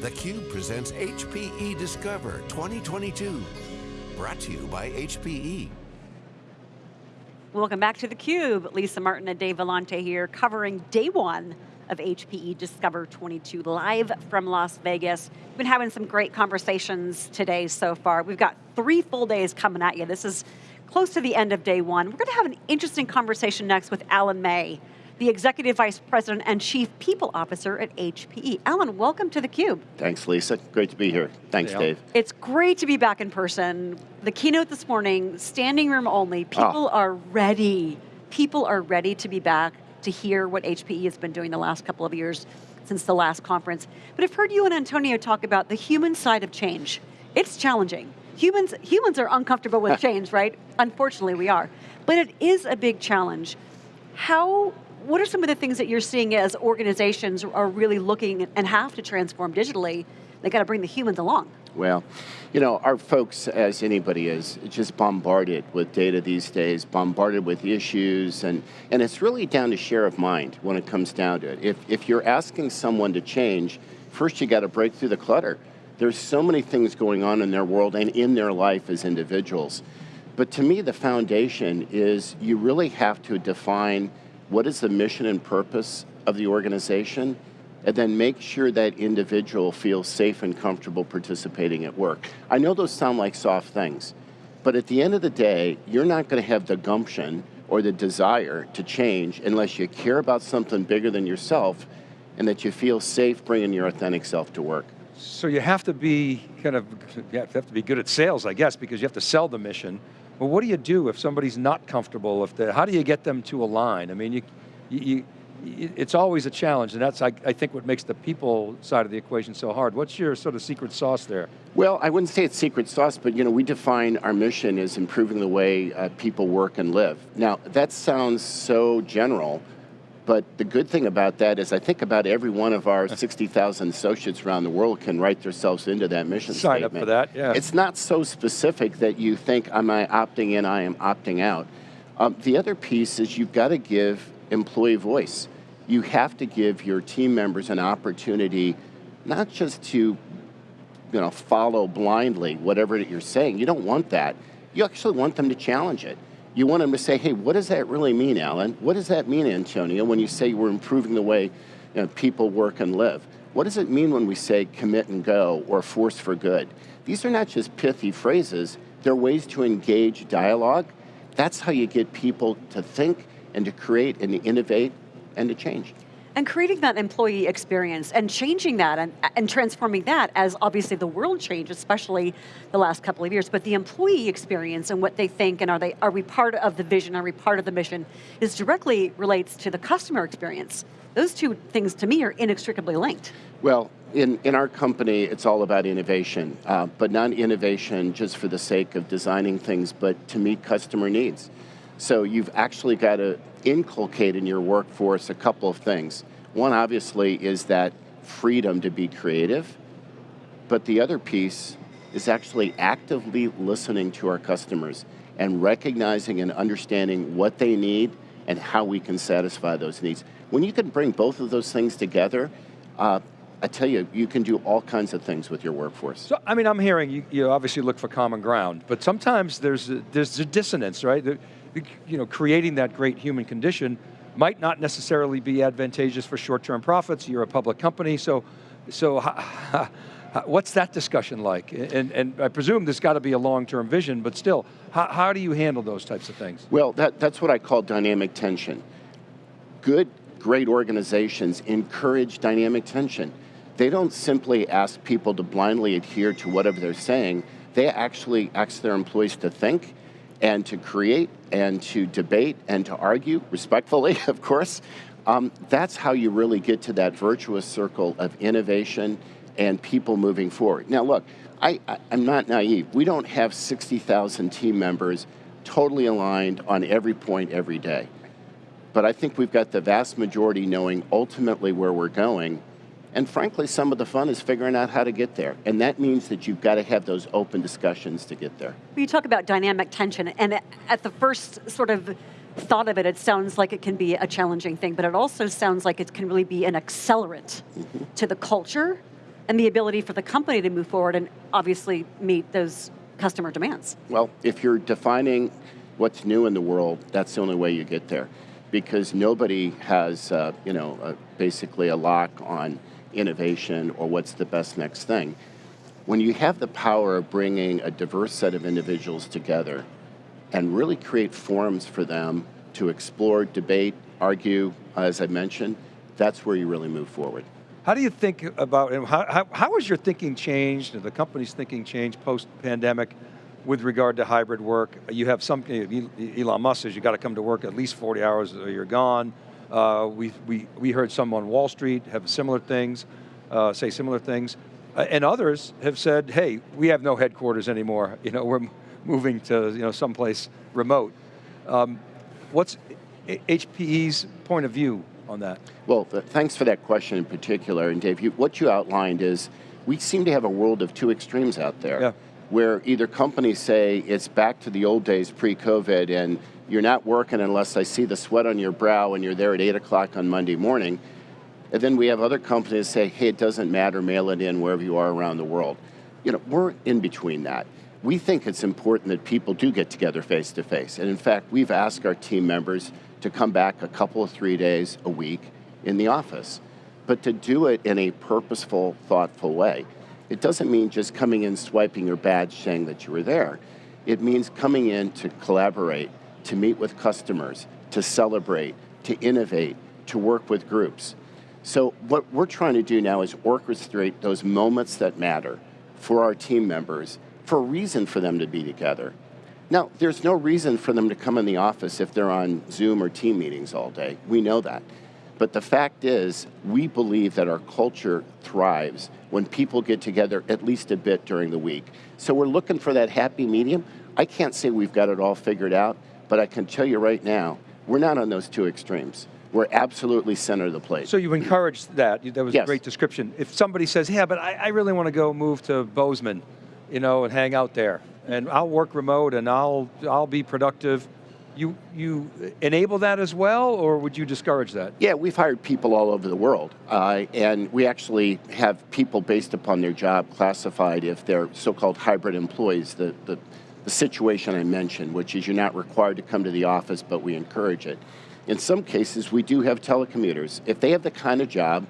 theCUBE presents HPE Discover 2022. Brought to you by HPE. Welcome back to theCUBE. Lisa Martin and Dave Vellante here, covering day one of HPE Discover 22, live from Las Vegas. We've been having some great conversations today so far. We've got three full days coming at you. This is close to the end of day one. We're going to have an interesting conversation next with Alan May, the Executive Vice President and Chief People Officer at HPE. Alan, welcome to theCUBE. Thanks, Lisa. Great to be here. Thanks, hey, Dave. It's great to be back in person. The keynote this morning, standing room only, ah. people oh. are ready. People are ready to be back to hear what HPE has been doing the last couple of years since the last conference. But I've heard you and Antonio talk about the human side of change. It's challenging. Humans, humans are uncomfortable with change, right? Unfortunately, we are. But it is a big challenge. How what are some of the things that you're seeing as organizations are really looking and have to transform digitally? They got to bring the humans along. Well, you know, our folks, as anybody is, just bombarded with data these days, bombarded with issues, and, and it's really down to share of mind when it comes down to it. If, if you're asking someone to change, first you got to break through the clutter. There's so many things going on in their world and in their life as individuals. But to me, the foundation is you really have to define what is the mission and purpose of the organization, and then make sure that individual feels safe and comfortable participating at work. I know those sound like soft things, but at the end of the day, you're not going to have the gumption or the desire to change unless you care about something bigger than yourself and that you feel safe bringing your authentic self to work. So you have to be kind of, you have to be good at sales, I guess, because you have to sell the mission. Well, what do you do if somebody's not comfortable? If how do you get them to align? I mean, you, you, you it's always a challenge, and that's, I, I, think, what makes the people side of the equation so hard. What's your sort of secret sauce there? Well, I wouldn't say it's secret sauce, but you know, we define our mission as improving the way uh, people work and live. Now, that sounds so general, but the good thing about that is I think about every one of our 60,000 associates around the world can write themselves into that mission Sign statement. up for that, yeah. It's not so specific that you think, am I opting in, I am opting out. Um, the other piece is you've got to give employee voice. You have to give your team members an opportunity not just to you know, follow blindly whatever you're saying. You don't want that. You actually want them to challenge it you want them to say, hey, what does that really mean, Alan? What does that mean, Antonio, when you say we're improving the way you know, people work and live? What does it mean when we say commit and go or force for good? These are not just pithy phrases, they're ways to engage dialogue. That's how you get people to think and to create and to innovate and to change. And creating that employee experience and changing that and, and transforming that as obviously the world changed, especially the last couple of years, but the employee experience and what they think and are they are we part of the vision, are we part of the mission, is directly relates to the customer experience. Those two things to me are inextricably linked. Well, in, in our company, it's all about innovation, uh, but not innovation just for the sake of designing things, but to meet customer needs. So you've actually got to inculcate in your workforce a couple of things. One obviously is that freedom to be creative, but the other piece is actually actively listening to our customers and recognizing and understanding what they need and how we can satisfy those needs. When you can bring both of those things together, uh, I tell you, you can do all kinds of things with your workforce. So, I mean, I'm hearing you, you obviously look for common ground, but sometimes there's a, there's a dissonance, right? You know, creating that great human condition might not necessarily be advantageous for short-term profits. You're a public company, so, so what's that discussion like? And, and I presume there's got to be a long-term vision, but still, how, how do you handle those types of things? Well, that, that's what I call dynamic tension. Good, great organizations encourage dynamic tension. They don't simply ask people to blindly adhere to whatever they're saying, they actually ask their employees to think and to create and to debate and to argue, respectfully, of course. Um, that's how you really get to that virtuous circle of innovation and people moving forward. Now look, I, am not naive. We don't have 60,000 team members totally aligned on every point every day. But I think we've got the vast majority knowing ultimately where we're going and frankly, some of the fun is figuring out how to get there. And that means that you've got to have those open discussions to get there. You talk about dynamic tension, and at the first sort of thought of it, it sounds like it can be a challenging thing, but it also sounds like it can really be an accelerant mm -hmm. to the culture and the ability for the company to move forward and obviously meet those customer demands. Well, if you're defining what's new in the world, that's the only way you get there. Because nobody has, uh, you know, uh, basically a lock on innovation or what's the best next thing. When you have the power of bringing a diverse set of individuals together and really create forums for them to explore, debate, argue, uh, as I mentioned, that's where you really move forward. How do you think about, how, how, how has your thinking changed, the company's thinking changed post-pandemic with regard to hybrid work? You have some, Elon Musk says you got to come to work at least 40 hours or you're gone. Uh, we, we, we heard some on Wall Street have similar things, uh, say similar things. Uh, and others have said, hey, we have no headquarters anymore. You know, we're moving to you know, someplace remote. Um, what's HPE's point of view on that? Well, thanks for that question in particular. And Dave, you, what you outlined is we seem to have a world of two extremes out there. Yeah. Where either companies say it's back to the old days pre-COVID and you're not working unless I see the sweat on your brow and you're there at 8 o'clock on Monday morning. And then we have other companies say, hey, it doesn't matter, mail it in wherever you are around the world. You know, we're in between that. We think it's important that people do get together face to face. And in fact, we've asked our team members to come back a couple of three days a week in the office, but to do it in a purposeful, thoughtful way. It doesn't mean just coming in, swiping your badge, saying that you were there. It means coming in to collaborate, to meet with customers, to celebrate, to innovate, to work with groups. So what we're trying to do now is orchestrate those moments that matter for our team members, for a reason for them to be together. Now, there's no reason for them to come in the office if they're on Zoom or team meetings all day. We know that. But the fact is, we believe that our culture thrives when people get together at least a bit during the week. So we're looking for that happy medium. I can't say we've got it all figured out, but I can tell you right now, we're not on those two extremes. We're absolutely center of the plate. So you encourage that, that was yes. a great description. If somebody says, yeah, but I, I really want to go move to Bozeman, you know, and hang out there, and I'll work remote and I'll, I'll be productive. You, you enable that as well, or would you discourage that? Yeah, we've hired people all over the world, uh, and we actually have people based upon their job classified if they're so-called hybrid employees, the, the, the situation I mentioned, which is you're not required to come to the office, but we encourage it. In some cases, we do have telecommuters. If they have the kind of job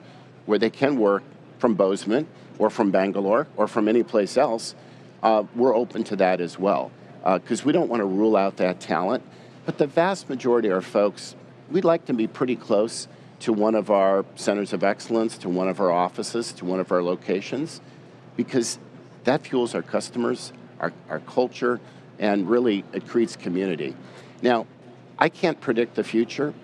where they can work from Bozeman, or from Bangalore, or from any place else, uh, we're open to that as well. Because uh, we don't want to rule out that talent. But the vast majority of our folks, we'd like to be pretty close to one of our centers of excellence, to one of our offices, to one of our locations, because that fuels our customers, our, our culture, and really it creates community. Now, I can't predict the future,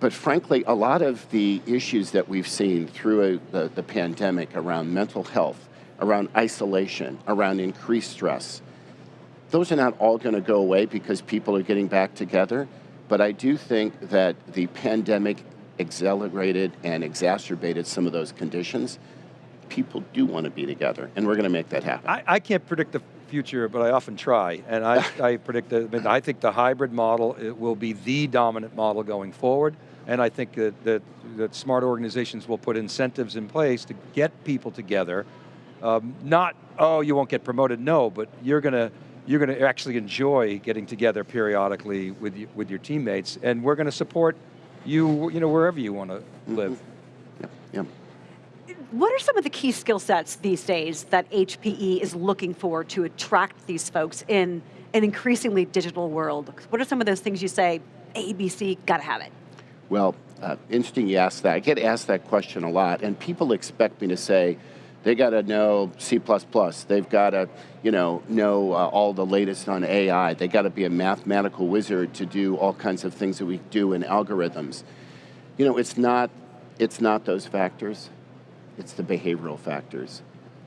but frankly, a lot of the issues that we've seen through a, the, the pandemic around mental health, around isolation, around increased stress. Those are not all going to go away because people are getting back together, but I do think that the pandemic accelerated and exacerbated some of those conditions. People do want to be together, and we're going to make that happen. I, I can't predict the future, but I often try, and I, I predict that, I, mean, I think the hybrid model will be the dominant model going forward, and I think that, that, that smart organizations will put incentives in place to get people together um, not, oh, you won't get promoted, no, but you're going to you're going to actually enjoy getting together periodically with, you, with your teammates, and we're going to support you, you know, wherever you want to live. Mm -hmm. yeah, yeah. What are some of the key skill sets these days that HPE is looking for to attract these folks in an increasingly digital world? What are some of those things you say, ABC, got to have it? Well, uh, interesting you ask that. I get asked that question a lot, and people expect me to say, they got to know C++. They've got to, you know, know uh, all the latest on AI. They got to be a mathematical wizard to do all kinds of things that we do in algorithms. You know, it's not, it's not those factors. It's the behavioral factors.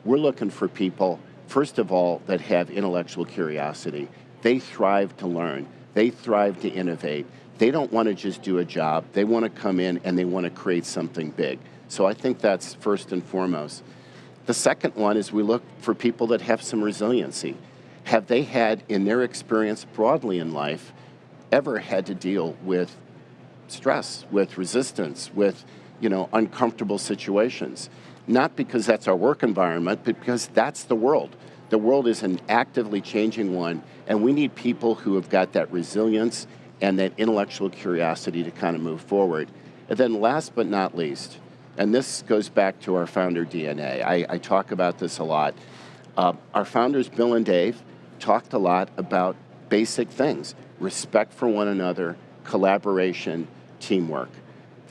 We're looking for people, first of all, that have intellectual curiosity. They thrive to learn. They thrive to innovate. They don't want to just do a job. They want to come in and they want to create something big. So I think that's first and foremost. The second one is we look for people that have some resiliency. Have they had, in their experience broadly in life, ever had to deal with stress, with resistance, with you know, uncomfortable situations? not because that's our work environment, but because that's the world. The world is an actively changing one, and we need people who have got that resilience and that intellectual curiosity to kind of move forward. And then last but not least, and this goes back to our founder DNA, I, I talk about this a lot. Uh, our founders, Bill and Dave, talked a lot about basic things, respect for one another, collaboration, teamwork.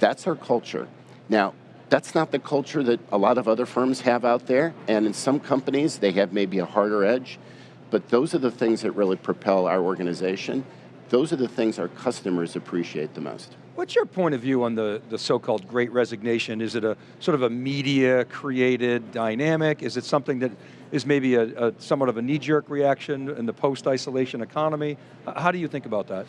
That's our culture. Now, that's not the culture that a lot of other firms have out there, and in some companies they have maybe a harder edge, but those are the things that really propel our organization. Those are the things our customers appreciate the most. What's your point of view on the, the so-called great resignation? Is it a sort of a media created dynamic? Is it something that is maybe a, a somewhat of a knee-jerk reaction in the post-isolation economy? How do you think about that?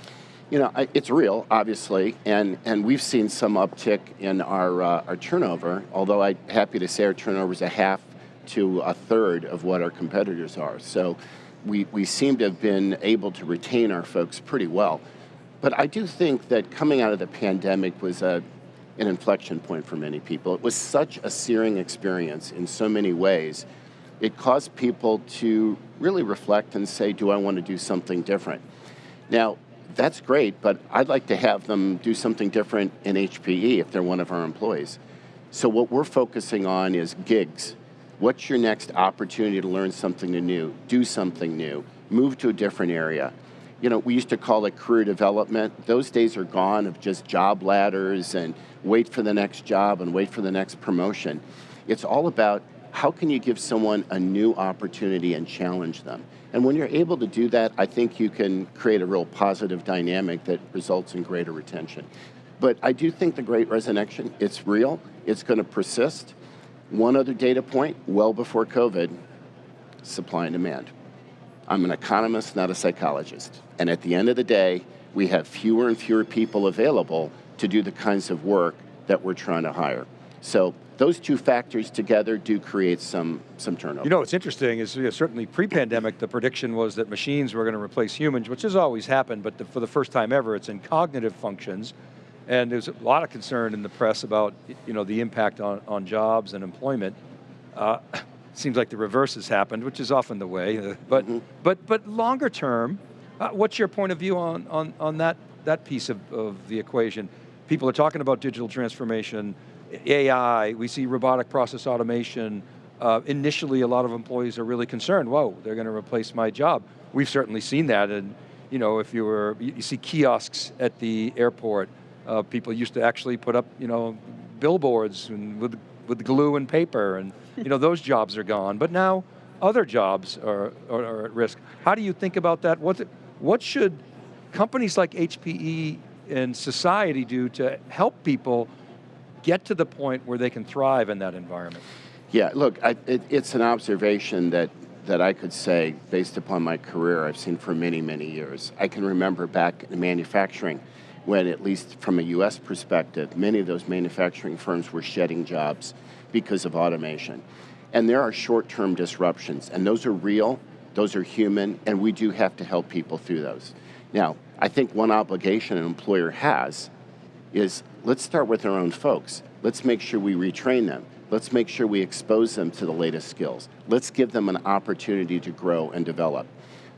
You know, it's real, obviously, and, and we've seen some uptick in our, uh, our turnover, although I'm happy to say our turnover is a half to a third of what our competitors are. So we, we seem to have been able to retain our folks pretty well. But I do think that coming out of the pandemic was a, an inflection point for many people. It was such a searing experience in so many ways. It caused people to really reflect and say, do I want to do something different? Now, that's great, but I'd like to have them do something different in HPE if they're one of our employees. So what we're focusing on is gigs. What's your next opportunity to learn something new, do something new, move to a different area? You know, we used to call it career development. Those days are gone of just job ladders and wait for the next job and wait for the next promotion. It's all about how can you give someone a new opportunity and challenge them? And when you're able to do that, I think you can create a real positive dynamic that results in greater retention. But I do think the great resignation, it's real, it's going to persist. One other data point, well before COVID, supply and demand. I'm an economist, not a psychologist. And at the end of the day, we have fewer and fewer people available to do the kinds of work that we're trying to hire. So those two factors together do create some, some turnover. You know, what's interesting is you know, certainly pre-pandemic, the prediction was that machines were going to replace humans, which has always happened, but the, for the first time ever, it's in cognitive functions. And there's a lot of concern in the press about you know, the impact on, on jobs and employment. Uh, seems like the reverse has happened, which is often the way. Uh, but, mm -hmm. but, but longer term, uh, what's your point of view on, on, on that, that piece of, of the equation? People are talking about digital transformation, AI, we see robotic process automation. Uh, initially, a lot of employees are really concerned, whoa, they're going to replace my job. We've certainly seen that, and you know, if you were, you see kiosks at the airport, uh, people used to actually put up, you know, billboards and with, with glue and paper, and you know, those jobs are gone. But now, other jobs are, are, are at risk. How do you think about that? What, what should companies like HPE and society do to help people get to the point where they can thrive in that environment? Yeah, look, I, it, it's an observation that, that I could say, based upon my career, I've seen for many, many years. I can remember back in manufacturing, when at least from a US perspective, many of those manufacturing firms were shedding jobs because of automation. And there are short-term disruptions, and those are real, those are human, and we do have to help people through those. Now, I think one obligation an employer has is let's start with our own folks. Let's make sure we retrain them. Let's make sure we expose them to the latest skills. Let's give them an opportunity to grow and develop.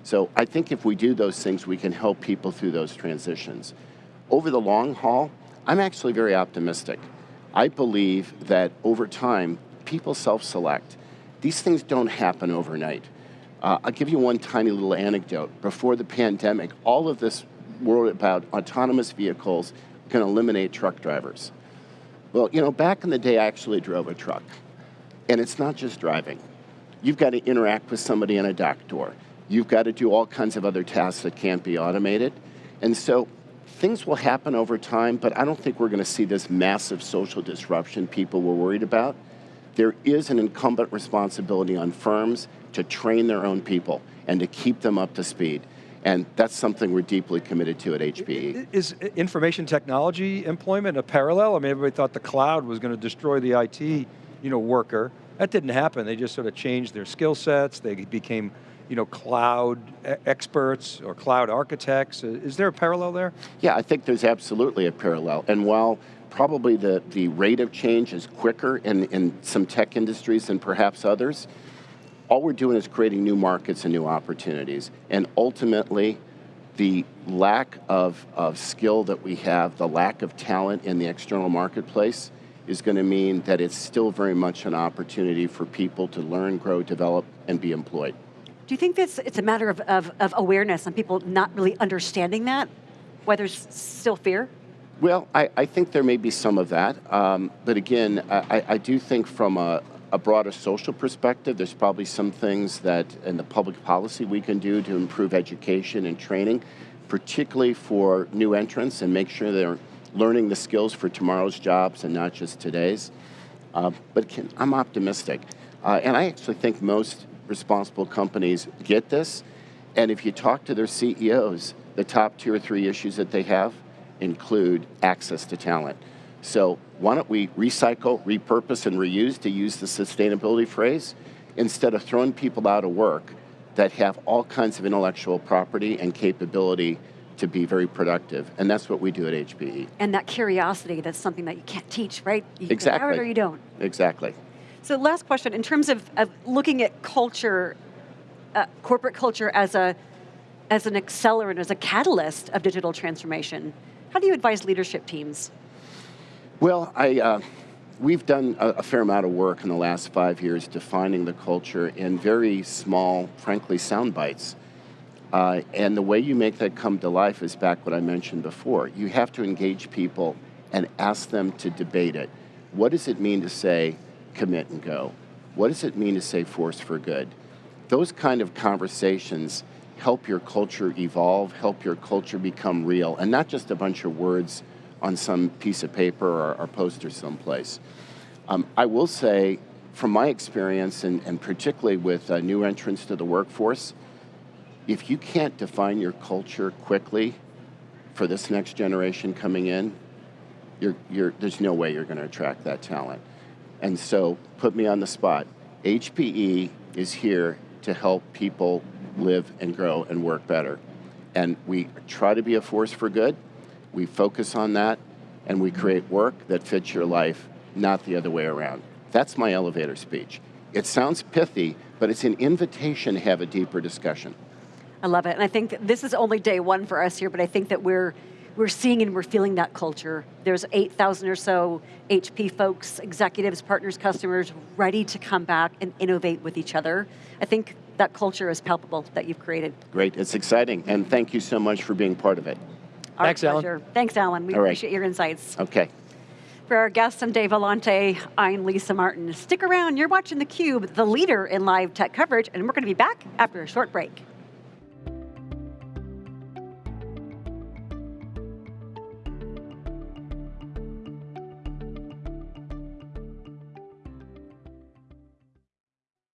So I think if we do those things, we can help people through those transitions. Over the long haul, I'm actually very optimistic. I believe that over time, people self-select. These things don't happen overnight. Uh, I'll give you one tiny little anecdote. Before the pandemic, all of this world about autonomous vehicles can eliminate truck drivers. Well, you know, back in the day, I actually drove a truck. And it's not just driving. You've got to interact with somebody in a dock door. You've got to do all kinds of other tasks that can't be automated. And so things will happen over time, but I don't think we're going to see this massive social disruption people were worried about. There is an incumbent responsibility on firms to train their own people and to keep them up to speed. And that's something we're deeply committed to at HPE. Is uh, information technology employment a parallel? I mean, everybody thought the cloud was going to destroy the IT you know, worker. That didn't happen. They just sort of changed their skill sets. They became you know, cloud experts or cloud architects. Uh, is there a parallel there? Yeah, I think there's absolutely a parallel. And while probably the, the rate of change is quicker in, in some tech industries than perhaps others. All we're doing is creating new markets and new opportunities. And ultimately, the lack of, of skill that we have, the lack of talent in the external marketplace, is going to mean that it's still very much an opportunity for people to learn, grow, develop, and be employed. Do you think this it's a matter of, of, of awareness and people not really understanding that? Why there's still fear? Well, I, I think there may be some of that. Um, but again, I, I do think from a, a broader social perspective, there's probably some things that in the public policy we can do to improve education and training, particularly for new entrants and make sure they're learning the skills for tomorrow's jobs and not just today's. Uh, but can, I'm optimistic. Uh, and I actually think most responsible companies get this. And if you talk to their CEOs, the top two or three issues that they have include access to talent. So why don't we recycle, repurpose, and reuse, to use the sustainability phrase, instead of throwing people out of work that have all kinds of intellectual property and capability to be very productive. And that's what we do at HPE. And that curiosity, that's something that you can't teach, right? You exactly. have it or you don't. Exactly. So last question, in terms of, of looking at culture, uh, corporate culture as a as an accelerant, as a catalyst of digital transformation, how do you advise leadership teams? Well, I, uh, we've done a, a, fair amount of work in the last five years defining the culture in very small, frankly, sound bites. Uh, and the way you make that come to life is back what I mentioned before. You have to engage people and ask them to debate it. What does it mean to say commit and go? What does it mean to say force for good? Those kind of conversations help your culture evolve, help your culture become real, and not just a bunch of words on some piece of paper or, or poster someplace. Um, I will say, from my experience, and, and particularly with uh, new entrants to the workforce, if you can't define your culture quickly for this next generation coming in, you're, you're, there's no way you're going to attract that talent. And so, put me on the spot. HPE is here to help people live and grow and work better. And we try to be a force for good. We focus on that, and we create work that fits your life, not the other way around. That's my elevator speech. It sounds pithy, but it's an invitation to have a deeper discussion. I love it. And I think this is only day one for us here, but I think that we're we're seeing and we're feeling that culture. There's 8,000 or so HP folks, executives, partners, customers ready to come back and innovate with each other. I think that culture is palpable that you've created. Great, it's exciting, and thank you so much for being part of it. Our Thanks, pleasure. Alan. Thanks, Alan. We All right. appreciate your insights. Okay. For our guests, I'm Dave Vellante. I'm Lisa Martin. Stick around, you're watching theCUBE, the leader in live tech coverage, and we're going to be back after a short break.